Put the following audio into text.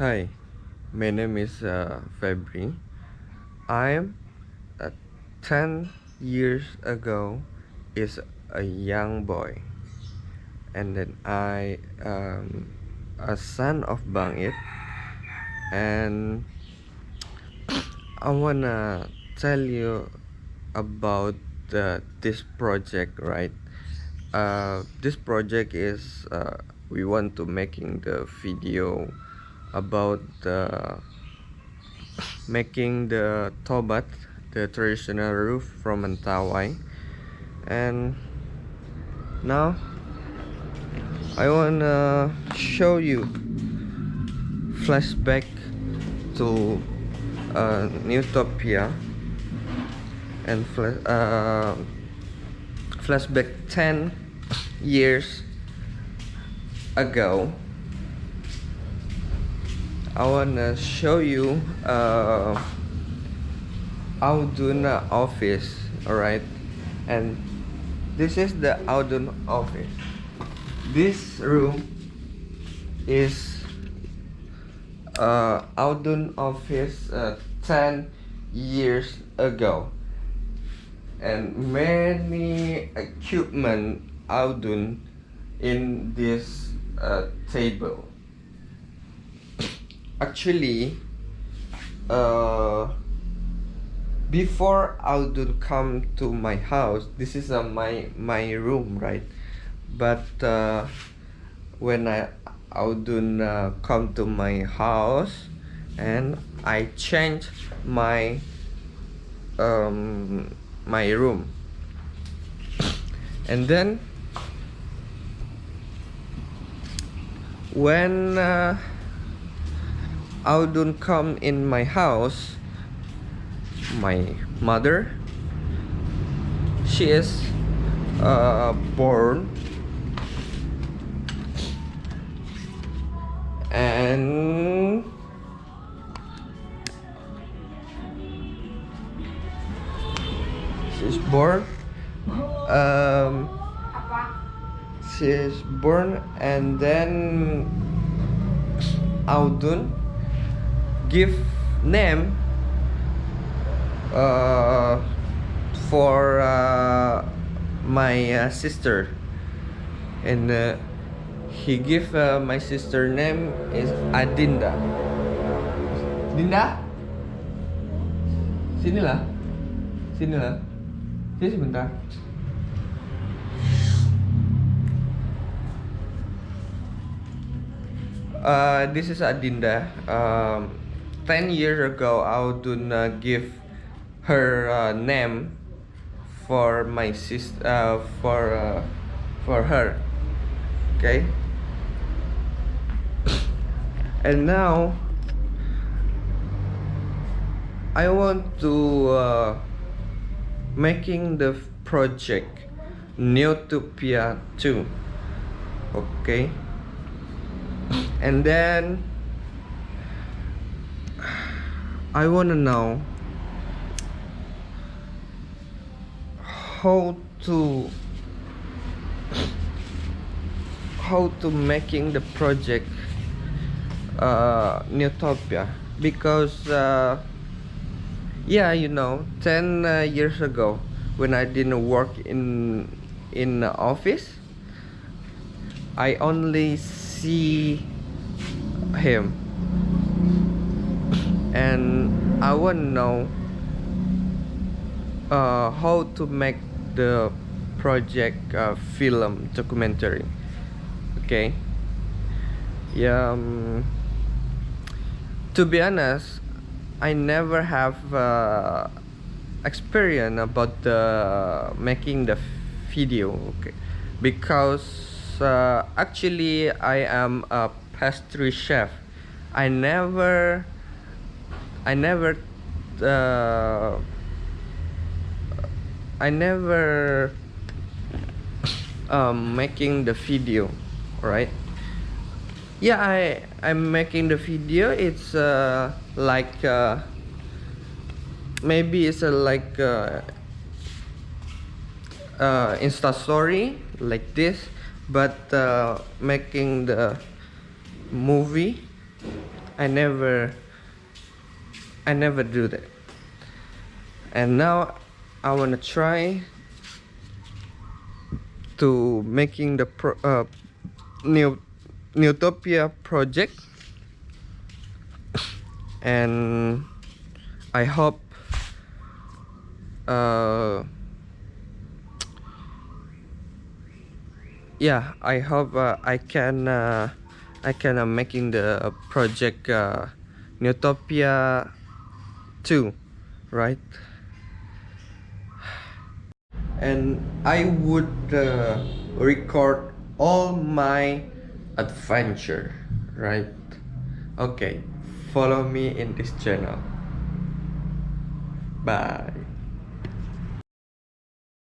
Hi, my name is uh, Febri. I'm uh, 10 years ago is a young boy. And then I um, a son of Bangit. And I wanna tell you about uh, this project right? Uh, this project is uh, we want to making the video about the making the tobat the traditional roof from Mentawai and now I wanna show you flashback to uh, Newtopia. And uh, flashback 10 years ago I wanna show you uh, Auduna office alright? And this is the Audun office. This room is uh, Audun office uh, 10 years ago. And many equipment Audun in this uh, table actually uh, before Audun come to my house this is uh, my my room right? But uh, when I Audun uh, come to my house and I change my um, my room. And then when uh, Audun come in my house. My mother she is uh, born. And she's born um, she's born and then Audun give name uh, for uh, my uh, sister. And uh, he give uh, my sister name is Adinda. Dinda? Sinilah sinilah sini sebentar. Uh, this is Adinda. Um, 10 years ago Audun uh, give her uh, name for my sister uh, for uh, for her okay? And now I want to uh, making the project Newtopia 2 okay? And then I wanna know how to how to making the project uh, Newtopia. Because uh, yeah you know 10 uh, years ago when I didn't work in in the office I only see him and I want to know uh, how to make the project uh, film documentary. Okay? Yeah um, to be honest I never have uh, experience about the making the video okay? Because uh, actually I am a pastry chef. I never I never uh, I never um, making the video right? Yeah I I'm making the video. It's uh, like uh, maybe it's a like uh, uh, insta story like this but uh, making the movie. I never I never do that. And now I wanna try to making the pro, uh, new Newtopia project. And I hope uh, yeah I hope uh, I can uh, I can uh, making the project uh, Newtopia 2 right? And I would uh, record all my adventure right? Okay follow me in this channel. Bye